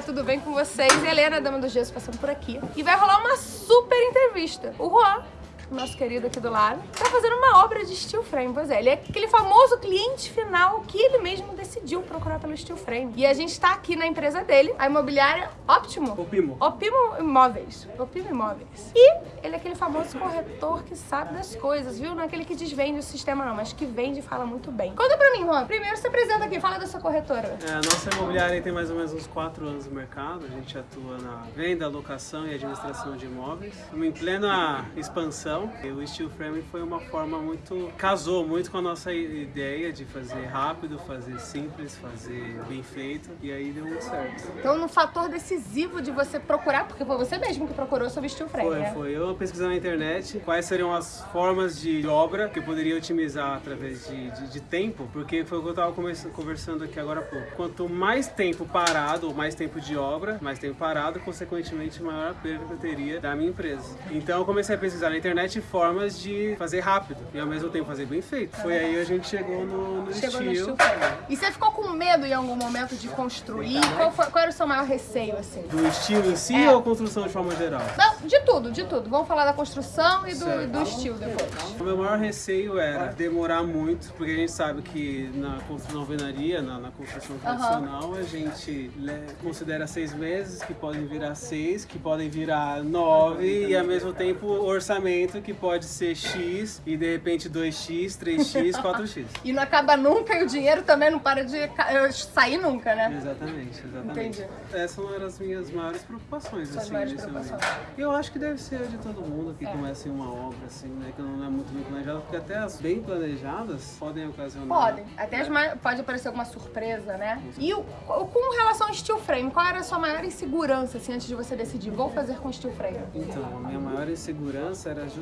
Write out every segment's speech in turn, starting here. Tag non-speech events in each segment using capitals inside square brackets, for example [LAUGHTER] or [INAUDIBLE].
galera, tudo bem com vocês? Helena, Dama do Gesso, passando por aqui. E vai rolar uma super entrevista. O Juan, nosso querido aqui do lado, tá fazendo uma obra de steel frame. Pois é, ele é aquele famoso cliente final que ele mesmo decidiu procurar pelo steel frame. E a gente tá aqui na empresa dele, a imobiliária Optimo. Opimo. Opimo Imóveis. Opimo Imóveis. E ele é aquele famoso corretor que sabe das coisas, viu? Não é aquele que desvende o sistema não, mas que vende e fala muito bem. Conta pra mim, Juan. Primeiro se apresenta aqui, fala da sua corretora. É, a nossa imobiliária tem mais ou menos uns 4 anos no mercado. A gente atua na venda, locação e administração de imóveis. Estamos em plena expansão. E o steel frame foi uma forma muito... casou muito com a nossa ideia de fazer rápido, fazer simples, fazer bem feito. E aí deu muito certo. Então, no fator decisivo de você procurar, porque foi você mesmo que procurou sobre steel frame, Foi, né? foi. Eu pesquisando na internet quais seriam as formas de obra que eu poderia otimizar através de, de, de tempo, porque foi o que eu estava conversando aqui agora há pouco. Quanto mais tempo parado, ou mais tempo de obra, mais tempo parado, consequentemente maior a perda que eu teria da minha empresa. Então eu comecei a pesquisar na internet formas de fazer rápido e ao mesmo tempo fazer bem feito. Foi aí a gente chegou no, no Chegou no estilo. frame. E você ficou com medo em algum momento de construir? Qual, foi- qual era o seu maior receio, assim? Do estilo em si É. ou construção de forma geral? Não, de tudo, de tudo. Vamos falar da construção e do, Certo. do estilo depois. O meu maior receio era demorar muito, porque a gente sabe que na construção alvenaria, na, na construção tradicional, a gente considera seis meses, que podem virar seis, que podem virar nove, e ao mesmo tempo o orçamento que pode ser X, e de repente 2X, 3X, 4X. E não acaba nunca e o dinheiro também não para de sair nunca, né? Exatamente, exatamente. Entendi. Essas são as minhas maiores preocupações, Suas assim, maiores preocupações. eu acho que deve ser de todo mundo que É. começa em uma obra, assim, né, que não é muito bem planejada, porque até as bem planejadas podem ocasionar... Podem. Até as mais, pode aparecer alguma surpresa, né? E o- com relação ao steel frame, qual era a sua maior insegurança, assim, antes de você decidir, vou fazer com steel frame? Então, a minha maior insegurança era justamente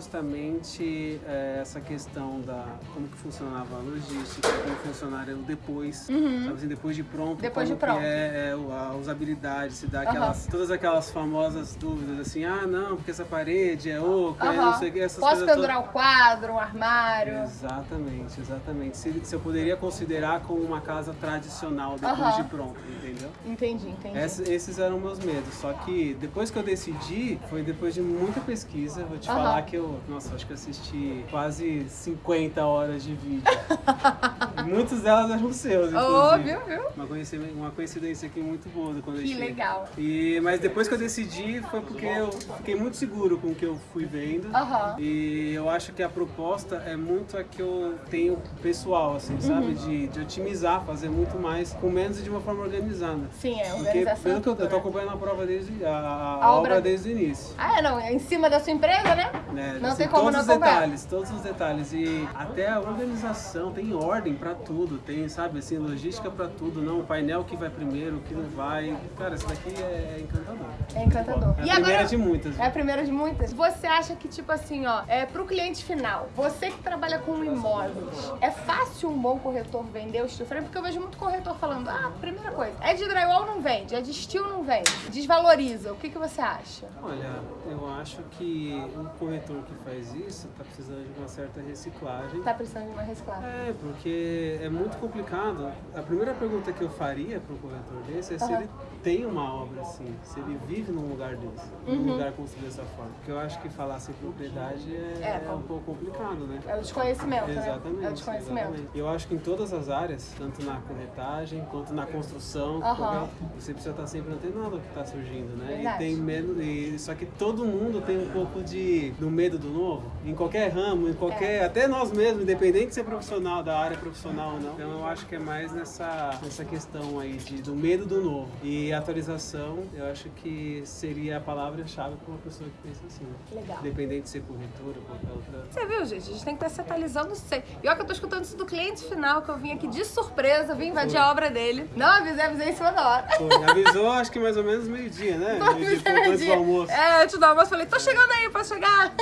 é, essa questão da como que funcionava a logística, como funcionaria o depois, sabe assim, depois de pronto, Uhum. Depois como de pronto. que é, é, o- a usabilidade, se dá aquelas, todas aquelas famosas dúvidas assim, ah não, porque essa parede é oca, é não sei o que, essas Posso coisas pendurar um quadro, um armário? Exatamente, exatamente. Se, se eu poderia considerar como uma casa tradicional depois de pronto, entendeu? Entendi, entendi. Ess- esses eram meus medos. Só que depois que eu decidi, foi depois de muita pesquisa. Vou te falar que eu, nossa, acho que assisti quase 50 horas de vídeo. [LAUGHS] Muitas delas eram seus, inclusive. viu, viu? Uma coincidência, uma coincidência aqui muito boa do quando eu Que cheguei. legal. E, mas depois que eu decidi, foi porque eu fiquei muito seguro com o que eu fui vendo. Aham. E eu acho que a proposta é muito a que eu tenho pessoal, assim, Uhum. sabe? De, de otimizar, fazer muito mais com menos e de uma forma organizada. Sim, é Porque organização. pelo que eu, eu tô acompanhando a prova desde a, a A obra, obra- desde o início. Ah, é, não, é em cima da sua empresa, né? Né? Não Assim, tem como todos não os acompanhar. detalhes, todos os detalhes e até a organização tem ordem pra tudo, tem, sabe, assim, logística pra tudo, não, o painel que vai primeiro, o que não vai. Cara, isso daqui é encantador. É encantador. É a primeira de muitas. É a primeira de muitas. Você acha que, tipo assim, ó, é pro cliente final, você que trabalha com imóveis, é fácil um bom corretor vender o steel frame? Porque eu vejo muito corretor falando, ah, primeira coisa, é de drywall não vende, é de steel não vende, desvaloriza. O que, que você acha? Olha, eu acho que um corretor que faz isso tá precisando de uma certa reciclagem. Tá precisando de uma reciclagem. É, porque é muito complicado. A primeira pergunta que eu faria para um corretor desse é se Aham. ele tem uma obra assim, se ele vive num lugar desse, Uhum. num lugar construído dessa forma. Porque eu acho que falar sem propriedade é, É, um pouco complicado, né? É o desconhecimento, né? Exatamente. É o desconhecimento. exatamente. Eu acho que em todas as áreas, tanto na corretagem quanto na construção, qualquer- você precisa estar sempre antenado ao que está surgindo, né? Verdade. E tem medo, e, só que todo mundo tem um pouco de do medo do novo, em qualquer ramo, em qualquer, É. até nós mesmos, independente de ser profissional da área profissional ou não. Então eu acho que é mais nessa, nessa questão aí de, do medo do novo. E atualização, eu acho que seria a palavra-chave para uma pessoa que pensa assim. Legal. Independente de ser corretora ou qualquer outra. Você viu, gente? A gente tem que estar se atualizando sempre. Pior que eu tô escutando isso do cliente final, que eu vim aqui de surpresa, vim invadir Foi. a obra dele. Não avisei, avisei em cima da hora. Pô, avisou acho que mais ou menos meio-dia, né? [LAUGHS] Meio-dia, pouco antes do almoço. É, antes do almoço, falei, tô chegando aí, posso chegar?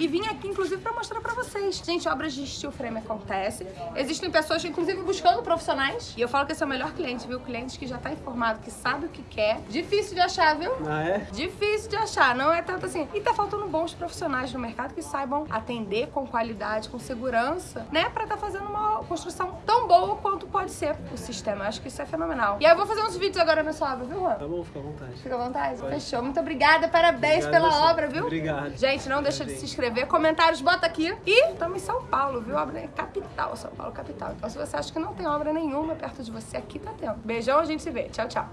E vim aqui, inclusive, pra mostrar pra vocês. Gente, obras de steel frame acontecem. Existem pessoas, inclusive, buscando profissionais. E eu falo que esse é o melhor cliente, viu? Cliente que já tá informado, que sabe o que quer. Difícil de achar, viu? Ah, é? Difícil de achar, não é tanto assim. E tá faltando bons profissionais no mercado que saibam atender com qualidade, com segurança, né? Pra tá fazendo uma construção tão boa quanto pode ser o sistema. Eu acho que isso é fenomenal. E aí eu vou fazer uns vídeos agora nessa obra, viu, Juan? Tá bom, fica à vontade. Fica à vontade? Fechou. Muito obrigada, parabéns Obrigado pela obra, viu? Obrigado. Gente, não deixa de se inscrever. Comentários, bota aqui. E estamos em São Paulo, viu? Obra é capital, São Paulo capital. Então se você acha que não tem obra nenhuma perto de você, aqui tá tendo. Beijão, a gente se vê. Tchau, tchau.